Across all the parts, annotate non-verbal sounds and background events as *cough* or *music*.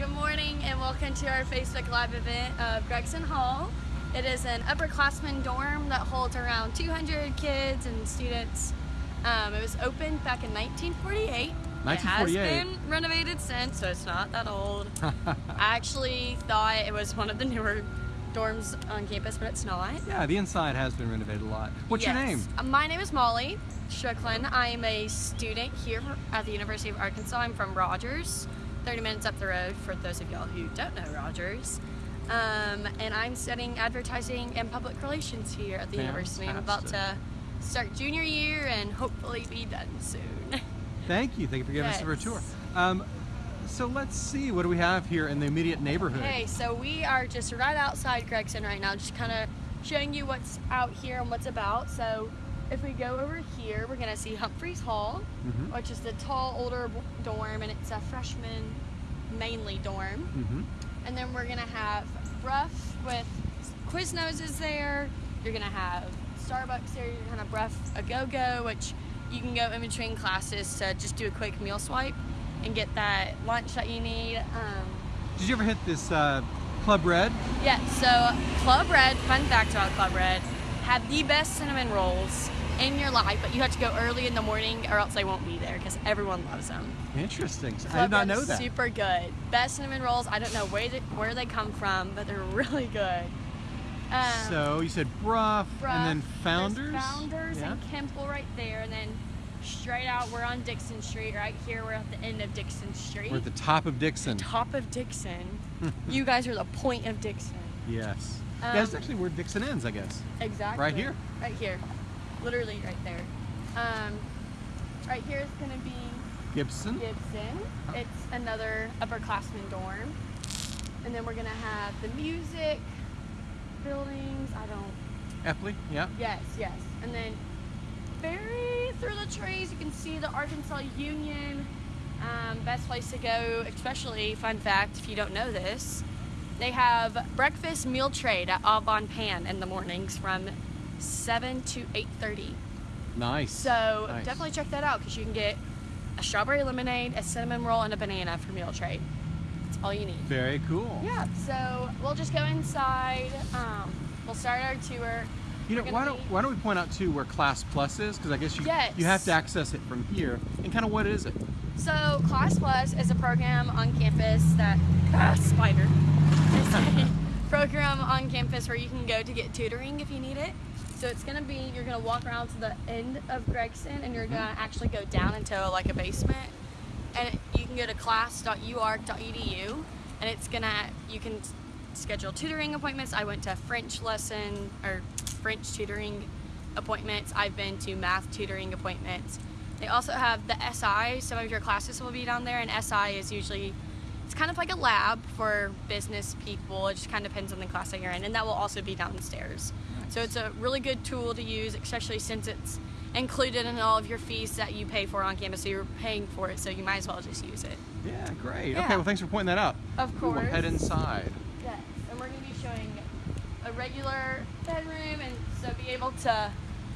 Good morning and welcome to our Facebook Live event of Gregson Hall. It is an upperclassmen dorm that holds around 200 kids and students. Um, it was opened back in 1948. 1948. It has been renovated since, so it's not that old. *laughs* I actually thought it was one of the newer dorms on campus, but it's not. Yeah, the inside has been renovated a lot. What's your name? My name is Molly Strickland. I am a student here at the University of Arkansas. I'm from Rogers, 30 minutes up the road for those of y'all who don't know Rogers. Um, and I'm studying advertising and public relations here at the university. I'm about to start junior year and hopefully be done soon. Thank you. Thank you for giving us a tour. Um, so let's see, what do we have here in the immediate neighborhood? Okay, so we are just right outside Gregson right now, just kind of showing you what's out here and what's about. So if we go over here, we're gonna see Humphreys Hall, Mhm. which is the tall, older dorm, and it's a freshman mainly dorm. hmm And then we're gonna have Brough with Quiznos is there. You're gonna have Starbucks there. You're gonna have Brough a Go Go, which you can go in between classes to just do a quick meal swipe and get that lunch that you need. Um, Did you ever hit this uh, Club Red? Yeah, so Club Red, fun fact about Club Red, have the best cinnamon rolls in your life, but you have to go early in the morning or else they won't be there because everyone loves them. Interesting. I did not know that. Super good. Best cinnamon rolls. I don't know where they, where they come from, but they're *laughs* really good. Um, so you said Brough, Brough, and then Founders? Founders yeah. and Kimpel right there, and then straight out we're on Dixon Street. Right here we're at the end of Dixon Street. We're at the top of Dixon. top of Dixon. *laughs* you guys are the point of Dixon. Yes. Um, That's actually where Dixon ends, I guess. Exactly. Right here? Right here. Literally right there. Um, right here is going to be Gibson. Gibson. It's another upperclassman dorm. And then we're going to have the music buildings. I don't. Epley, yeah. Yes, yes. And then very through the trees, you can see the Arkansas Union. Um, best place to go, especially fun fact if you don't know this, they have breakfast meal trade at Au Bon Pain in the mornings from 7 to 8:30. Nice. So Nice. definitely check that out because you can get a strawberry lemonade, a cinnamon roll, and a banana for meal trade. That's all you need. Very cool. Yeah. So we'll just go inside. Um, we'll start our tour. You know, why don't be- why don't we point out too where Class Plus is? Because I guess you Yes. you have to access it from here. And kind of what is it? So Class Plus is a program on campus that *laughs* ah, spider. *laughs* Program on campus where you can go to get tutoring if you need it. So it's gonna be you're gonna walk around to the end of Gregson and you're mm-hmm. gonna actually go down into like a basement, and you can go to class.uark.edu, and it's gonna you can schedule tutoring appointments. I went to French lesson or French tutoring appointments. I've been to math tutoring appointments. They also have the SI. Some of your classes will be down there, and SI is usually it's kind of like a lab for business people. It just kind of depends on the class that you're in, and that will also be downstairs. So it's a really good tool to use, especially since it's included in all of your fees that you pay for on campus. So you're paying for it, so you might as well just use it. Yeah, great. Yeah. Okay, well thanks for pointing that out. Of course. We'll head inside. Yes, and we're going to be showing a regular bedroom, and so be able to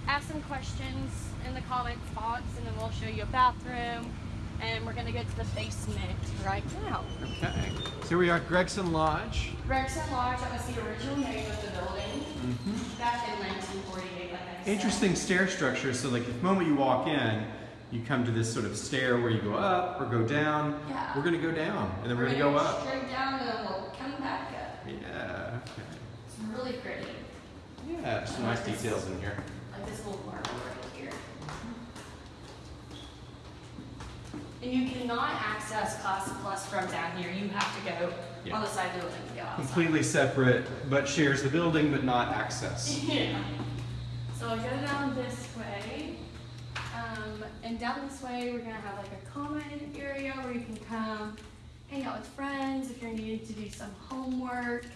ask some questions in the comments box, and then we'll show you a bathroom, and we're going to go to the basement right now. Okay. So we are at Gregson Lodge. Gregson Lodge, that was the original name of the building mm-hmm. back in 1948, like I said. Interesting stair structure. So like the moment you walk in, you come to this sort of stair where you go up or go down. Yeah. We're gonna go down and then we're, We're gonna go up. Straight down, and then we'll come back up. Yeah. Okay. It's really pretty. Yeah. Some nice details in here. Like this little marble right here. And you cannot access Class Plus from down here. You have to go Yeah. on the side of the building to outside. Completely separate, but shares the building, but not access. *laughs* Yeah. So I'll go down this way. Um, and down this way, we're gonna have like a common area where you can come hang out with friends if you're needing to do some homework.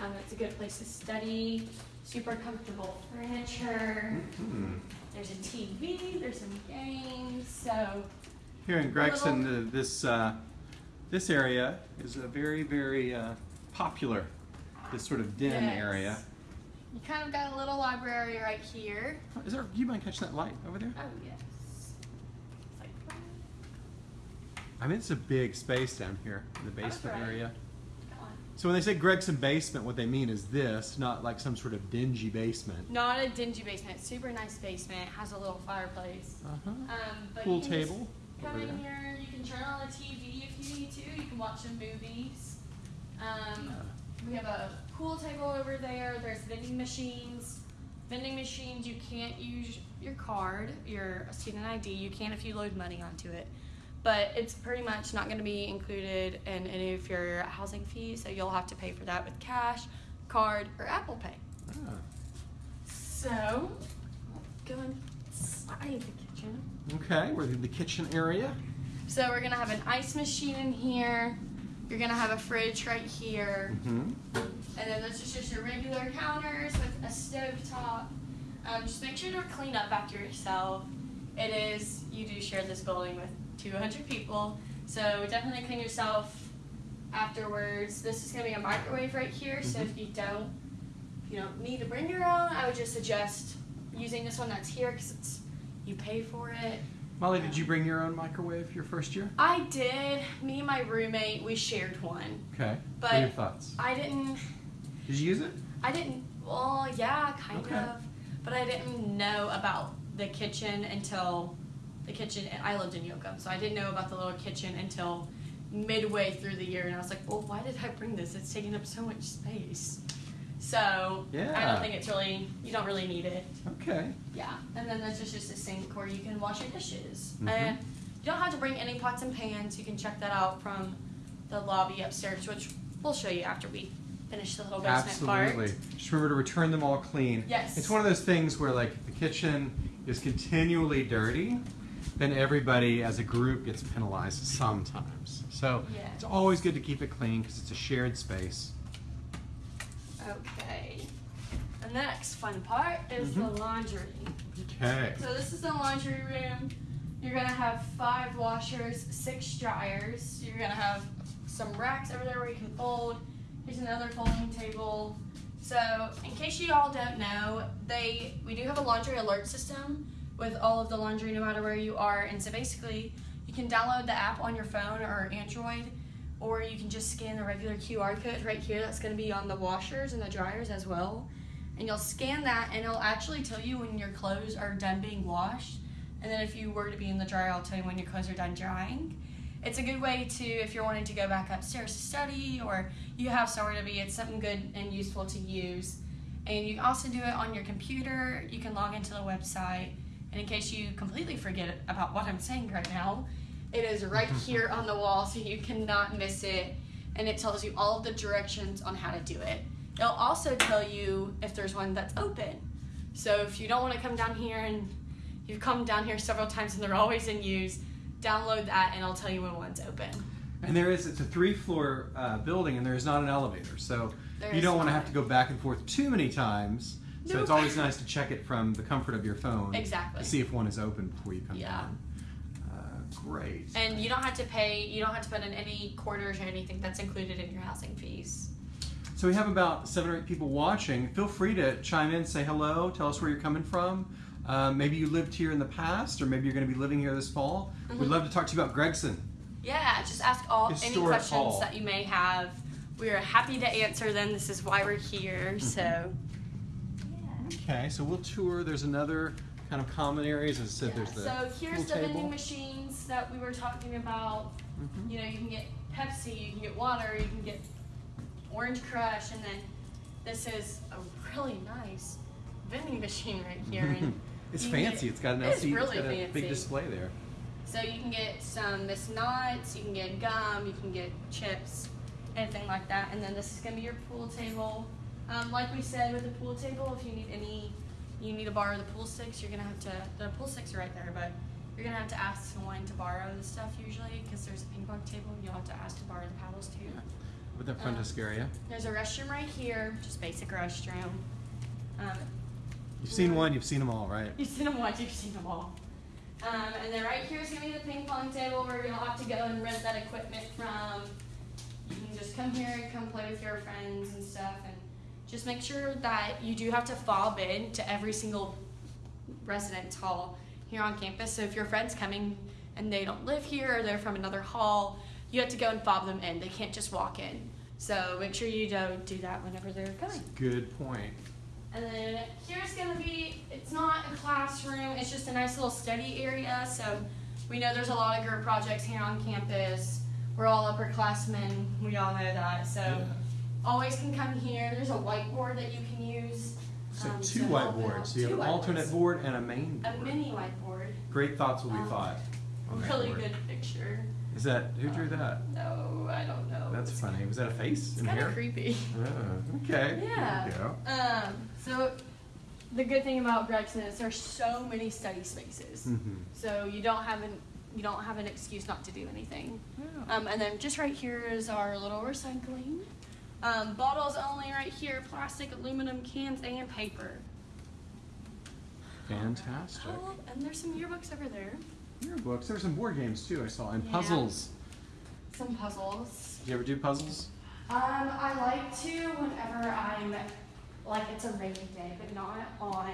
Um, it's a good place to study. Super comfortable furniture. Hmm. There's a TV. There's some games. So Here in Gregson, the, this uh, this area is a very very uh, popular. This sort of den Yes. area. you kind of got a little library right here. Is there? Do you mind catching that light over there? Oh yes. Like I mean, it's a big space down here in the basement right. area. So when they say Gregson basement, what they mean is this, not like some sort of dingy basement. Not a dingy basement. Super nice basement. Has a little fireplace. Uh-huh. Um, Pool you just table Come in here. You can turn on a TV if you need to. You can watch some movies. Um, we have a pool table over there. There's vending machines. Vending machines. You can't use your card, your student ID. You can if you load money onto it. But it's pretty much not going to be included in any of your housing fees, so you'll have to pay for that with cash, card, or Apple Pay. Ah, So, go inside the kitchen. Okay, we're in the kitchen area. So we're gonna have an ice machine in here. You're gonna have a fridge right here, hmm and then this is just your regular counters with a stove top. Um, just make sure to clean up after yourself. It is you do share this building with 200 people, so definitely clean yourself afterwards. This is gonna be a microwave right here, so if you don't, you don't need to bring your own, I would just suggest using this one that's here because it's you pay for it. Molly, did you bring your own microwave your first year? I did. Me and my roommate, we shared one. Okay. what But- are your thoughts? I didn't. Did you use it? I didn't. Well, yeah, kind Okay. of. But I didn't know about the kitchen until the kitchen. I lived in Yocum, so I didn't know about the little kitchen until midway through the year, and I was like, "Well, why did I bring this? It's taking up so much space." So yeah. I don't think it's really. You don't really need it. Okay. Yeah, and then there's just, just a sink where you can wash your dishes. Mhm. And you don't have to bring any pots and pans. You can check that out from the lobby upstairs, which we'll show you after we finish the little basement Absolutely. part. Just remember to return them all clean. Yes. It's one of those things where, like, the kitchen is continually dirty, then everybody as a group gets penalized sometimes. So Yeah. it's always good to keep it clean because it's a shared space. Okay. The next fun part is the Mhm. laundry. Okay. So this is the laundry room. You're gonna have five washers, six dryers. You're gonna have some racks over there where you can fold. Here's another folding table. So in case you all don't know, they we do have a laundry alert system with all of the laundry no matter where you are. And so basically you can download the app on your phone or Android or you can just scan the regular QR code right here that's gonna be on the washers and the dryers as well. And you'll scan that and it'll actually tell you when your clothes are done being washed. And then if you were to be in the dryer i'll tell you when your clothes are done drying. It's a good way to if you're wanting to go back upstairs to study or you have somewhere to be it's something good and useful to use. And you can also do it on your computer. You can log into the website. And in case you completely forget about what i'm saying right now it is right here on the wall so you cannot miss it and it tells you all of the directions on how to do it It'll also tell you if there's one that's open. So if you don't want to come down here and you've come down here several times and they're always in use, download that and it'll tell you when one's open. And there is, it's a three floor uh, building and there is not an elevator. So There you don't want to have to go back and forth too many times. So it's always nice to check it from the comfort of your phone. Exactly. To see if one is open before you come Yeah. down. Uh, great. And you don't have to pay, you don't have to put in any quarters or anything that's included in your housing fees. So we have about seven or eight people watching. Feel free to chime in, say hello, tell us where you're coming from. Um, maybe you lived here in the past, or maybe you're going to be living here this fall. We'd Mhm. love to talk to you about Gregson. Yeah, just ask all any questions hall. that you may have. We are happy to answer them. This is why we're here. So Okay, so we'll tour. There's another kind of common areas. As I said, Yeah, there's the so here's the table. vending machines that we were talking about. Mhm. You know, you can get Pepsi, you can get water, you can get Orange Crush, and then this is a really nice vending machine right here. And *laughs* it's fancy. get- it's got an LCD. it's really it's got a big display there. So you can get some Miss Nuts, you can get gum, you can get chips, anything like that. And then this is gonna be your pool table. Um, like we said with the pool table, if you need any, you need to borrow the pool sticks, you're gonna have to, the pool sticks are right there, but you're gonna have to ask someone to borrow the stuff usually, because there's a ping pong table, you'll have to ask to borrow the paddles too. With the front Um, desk area. There's a restroom right here, just basic restroom. Um, You've seen one. You've seen them all, right? You've seen them once, you've seen them all. Um, and then right here is gonna be the ping pong table where you'll have to go and rent that equipment from. You can just come here and come play with your friends and stuff, and just make sure that you do have to fob in to every single residence hall here on campus. So if your friend's coming and they don't live here or they're from another hall, you have to go and fob them in. They can't just walk in. So make sure you don't do that whenever they're coming. Good point. And then here's gonna be, it's not a classroom, it's just a nice little study area. So we know there's a lot of group projects here on campus. We're all upperclassmen, we all know that. So Yeah. Always can come here. There's a whiteboard that you can use. So um, two to help out. whiteboards. So you have an alternate whiteboards. board and a main board. A mini whiteboard. Great thoughts will be Um, thought. Really good picture. Is that who drew that? No, I don't know. That's It's- funny. Was that a face It's in kind of creepy. Oh, okay. *laughs* Yeah. There. Um, so the good thing about Gregson is there's so many study spaces. Mm-hmm. So you don't have an you don't have an excuse not to do anything. Um, and then just right here is our little recycling. Um, bottles only right here, plastic, aluminum, cans, and paper. Fantastic. Oh, and there's some yearbooks over there. Yearbooks. There's some board games too. I saw and Yeah. puzzles. Some puzzles. Do you ever do puzzles? Um, I like to whenever I'm like it's a rainy day, but not on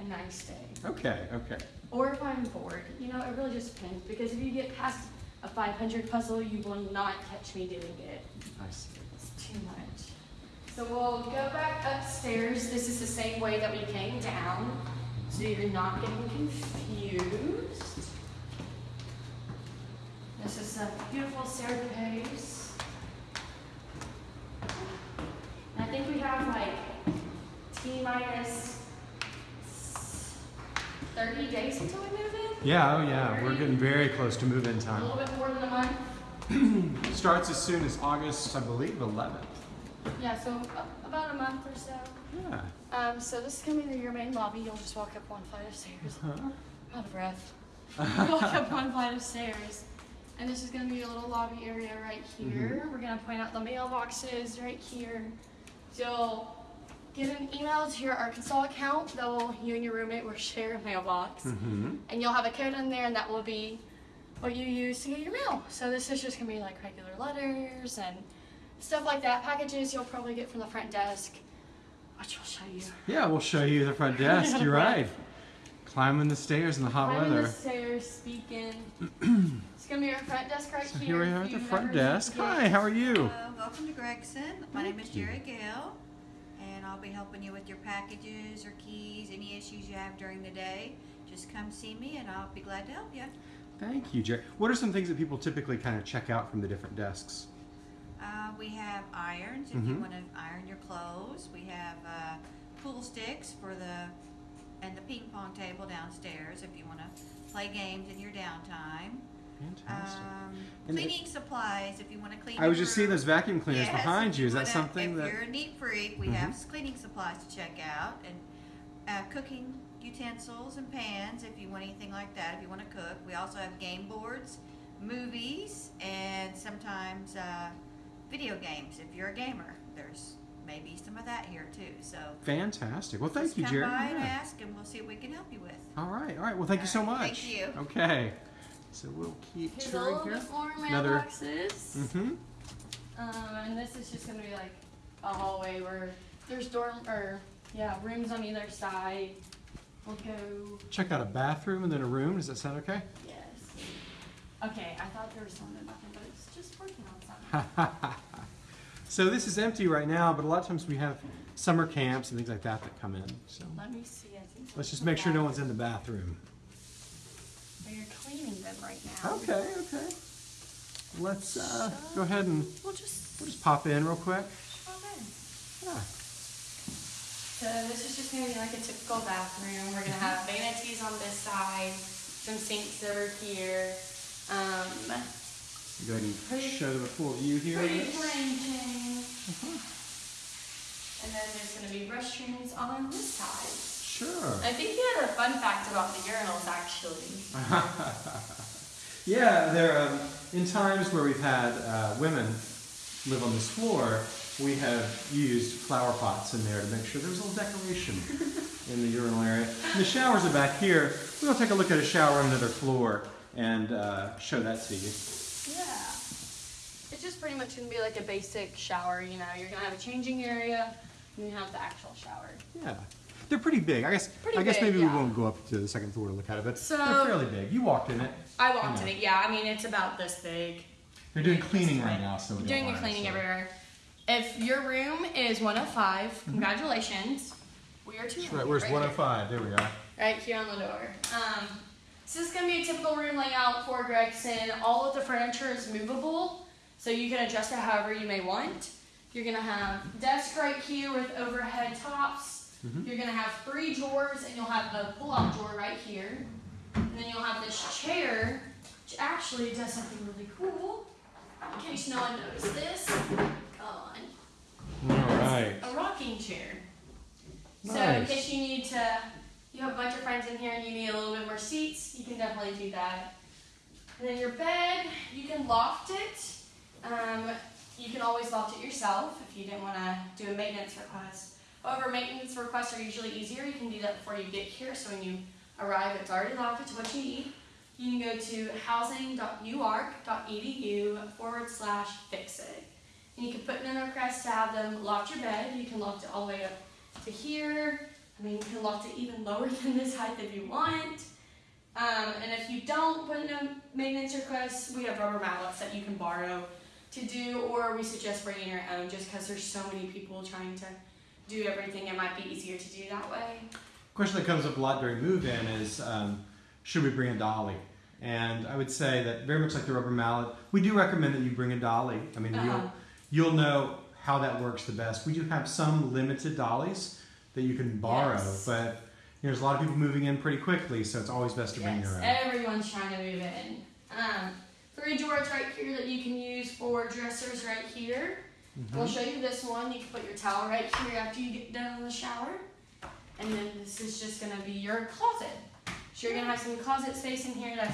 a nice day. Okay. Okay. Or if I'm bored, you know, it really just depends. Because if you get past a 500 puzzle, you will not catch me doing it. I see. Too much. So we'll go back upstairs. This is the same way that we came down, so you're not getting confused. This is a beautiful staircase. And I think we have like T minus 30 days until we move in. Yeah. Oh yeah. We're getting very close to move-in time. A little bit more than a month. *clears throat* Starts as soon as August, I believe, 11th. Yeah, so about a month or so. Yeah. Um, so this is gonna be your main lobby. You'll just walk up one flight of stairs. Huh? Out of breath. *laughs* walk up one flight of stairs. And this is gonna be your little lobby area right here. We're gonna point out the mailboxes right here. So you'll get an email to your Arkansas account that will you and your roommate will share a mailbox. Mm-hmm. And you'll have a code in there and that will be what you use to get your mail. So this is just gonna be like regular letters and stuff like that. Packages you'll probably get from the front desk. Which we'll show you. Yeah, we'll show you the front desk. You're *laughs* right. Climbing the stairs in the hot Climbing weather. the stairs, speaking. *clears throat* it's gonna be our front desk right So here. here we are at the front desk. Hi, how are you? Hello, welcome to Gregson. My name is Jerry Gale, and I'll be helping you with your packages or keys, any issues you have during the day. Just come see me, and I'll be glad to help you. Thank you, Jerry. What are some things that people typically kind of check out from the different desks? Uh, we have irons if Mhm. you want to iron your clothes. We have uh, pool sticks for the and the ping pong table downstairs if you want to play games in your downtime. Fantastic. Um, cleaning supplies if you want to clean. I was just seeing those vacuum cleaners Yes, behind you. Is that something if that? you're a neat freak, we Mhm. have cleaning supplies to check out and uh, cooking utensils and pans if you want anything like that. If you want to cook, we also have game boards, movies, and sometimes uh, video games. If you're a gamer, there's maybe some of that here too. So Fantastic. Well, thank just you, come Jerry. by and ask, and we'll see what we can help you with. All right, all right. Well, thank you so All much. thank you. Okay. So we'll keep Here's a touring little here. bit Another- mailboxes. Mm-hmm. Um, and this is just gonna be like a hallway where there's dorm or yeah rooms on either side. We'll go. Check out a bathroom and then a room. Does that sound okay? Yes. Okay, I thought there was something nothing, but it's just working on something. *laughs* so this is empty right now, but a lot of times we have summer camps and things like that that come in. So Let me see. I think. let's just make sure no one's in the bathroom. Well, you're cleaning them right now. Okay, okay. Let's uh, go ahead and We'll just. we'll just pop in real quick. Okay. Yeah. So this is just gonna be like a typical bathroom. We're gonna have vanities on this side, some sinks over here. Um, Go ahead and Pretty- show them a full view here. pretty plain thing. And then there's gonna be restrooms on this side. Sure. I think you had a fun fact about the urinals actually. *laughs* Yeah, there. Um, in times where we've had uh, women live on this floor, we have used flower pots in there to make sure there's a little decoration *laughs* in the urinal area. And the showers are back here. We're gonna take a look at a shower on another floor and uh, show that to you. Yeah. It's just pretty much gonna be like a basic shower, you know. You're gonna have a changing area, and you have the actual shower. Yeah. They're pretty big. I guess. Pretty I guess big, maybe yeah. we won't go up to the second floor to look at it, but So- they're fairly big. You walked in it. I walked Yeah. in it. Yeah, I mean it's about this big. They're doing cleaning right now, so we don't doing the cleaning so- everywhere. If your room is 105, congratulations. We are two. That's right. Where's 105? There we are. Right here on the door. Um, so this is gonna be a typical room layout for Gregson. All of the furniture is movable, so you can adjust it however you may want. You're gonna have desk right here with overhead tops. Mhm. You're gonna have three drawers, and you'll have a pull-out drawer right here. And then you'll have this chair, which actually does something really cool. In case no one noticed this, on All right. a rocking chair. So in case you need to, you have a bunch of friends in here and you need a little bit more seats, you can definitely do that. And then your bed, you can loft it. Um, you can always loft it yourself if you didn't want to do a maintenance request. However, maintenance requests are usually easier. You can do that before you get here, so when you arrive, it's already lofted to what you need. You can go to housing.uark.edu forward slash fix it. And you can put in a request to have them loft your bed. You can loft it all the way up to here. I mean, you can loft it even lower *laughs* than this height if you want. Um, and if you don't put in a maintenance request, we have rubber mallets that you can borrow to do, or we suggest bringing your own just because there's so many people trying to do everything. It might be easier to do that way. question that comes up a lot during move-in is um, should we bring a dolly and i would say that very much like the rubber mallet we do recommend that you bring a dolly i mean Uh-huh. you'll, you'll know how that works the best we do have some limited dollies that you can borrow Yes. but you know, there's a lot of people moving in pretty quickly so it's always best to bring your own everyone's trying to move in. Um, three drawers right here that you can use for dressers right here. Mm-hmm. We'll show you this one. You can put your towel right here after you get done in the shower. And then this is just gonna be your closet. So you're gonna have some closet space in here that,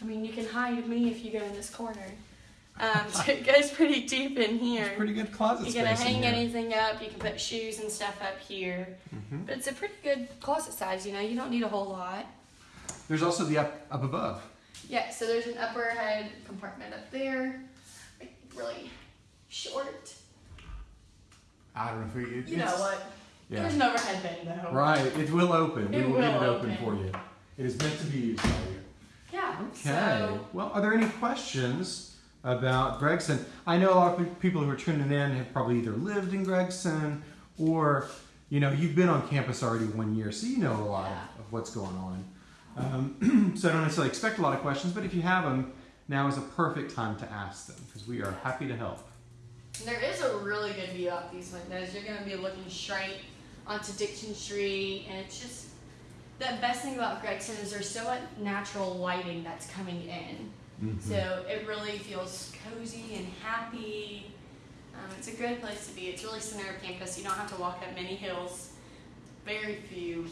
I mean, you can hide me if you go in this corner. Um, so it goes pretty deep in here. It's pretty good closet You space can in hang anything up. You can put shoes and stuff up here. Mhm. But it's a pretty good closet size. You know, you don't need a whole lot. there's also the up up above Yeah, so there's an upper head compartment up there, like really short. i don't know if we it, You know what? yeah There's an overhead bin though. right it will open It we will, get it open, open. for you it is meant to be used by you Yeah. Okay. So, Well, are there any questions about Gregson? I know a lot of people who are tuning in have probably either lived in Gregson or, you know, you've been on campus already one year, so you know a lot Yeah. of, of what's going on. Um, *clears throat* so I don't necessarily expect a lot of questions, but if you have them, now is a perfect time to ask them because we are happy to help. there is a really good view out these windows. You're gonna be looking straight onto Dixon Street, and it's just the best thing about Gregson is there's so much natural lighting that's coming in. Mm-hmm. So it really feels cozy and happy. Um, it's a good place to be. It's really center of campus. You don't have to walk up many hills. Very few,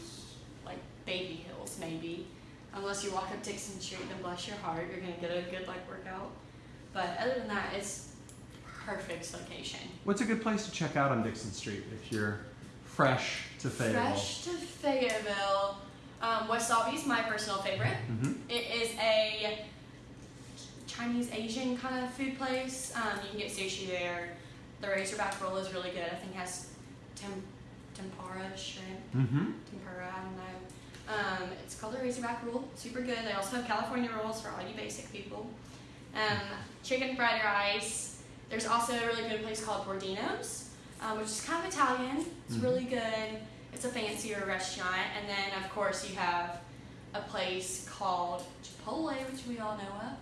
like baby hills maybe. Unless you walk up Dixon Street, then bless your heart, you're gonna get a good like workout. But other than that, it's perfect location. What's a good place to check out on Dixon Street if you're fresh to Fayetteville? Fresh to Fayetteville. Um, Wasabi is my personal favorite. hmm It is a Chinese Asian kind of food place. Um, you can get sushi there. The Razorback roll is really good. I think it has tem- tempura shrimp, hmm tempura. I don't know. Um, it's called the Razorback roll. Super good. They also have California rolls for all you basic people. Um, chicken fried rice. There's also a really good place called Bordino's, um, which is kind of Italian. It's Mhm. really good. It's a fancier restaurant. And then, of course, you have a place called Chipotle, which we all know of.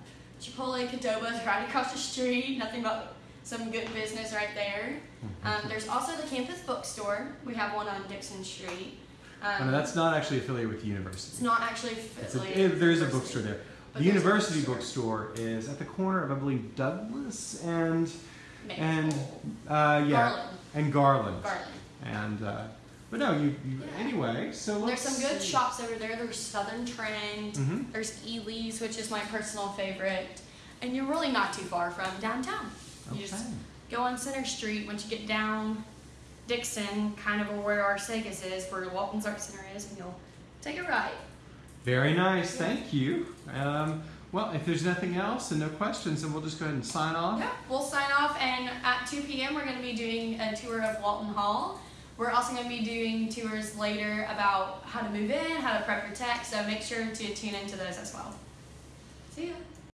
Chipotle Qdoba is right across the street. Nothing but some good business right there. Um, there's also the campus bookstore. We have one on Dixon Street. Um, no, that's not actually affiliated with the university. it's not actually a, affiliated. it- there is a bookstore there. but The university bookstore is at the corner of, I believe, Douglas and Maple. and uh, yeah, Garland. and Garland. Garland. And uh, but no, you, you Yeah. anyway. So There's some good see. shops over there. There's Southern Trend. Mhm. There's Ely's, which is my personal favorite. And you're really not too far from downtown. Okay. You just go on Center Street once you get down Dixon, kind of where our Segas is, where Walton's Art Center is, and you'll take a right. Very nice. Thank you. Um, well, if there's nothing else and no questions, then we'll just go ahead and sign off. Yeah, we'll sign off, and at 2 p.m. we're going to be doing a tour of Walton Hall, We're also going to be doing tours later about how to move in, how to prep your tech, so make sure to tune into those as well. See ya.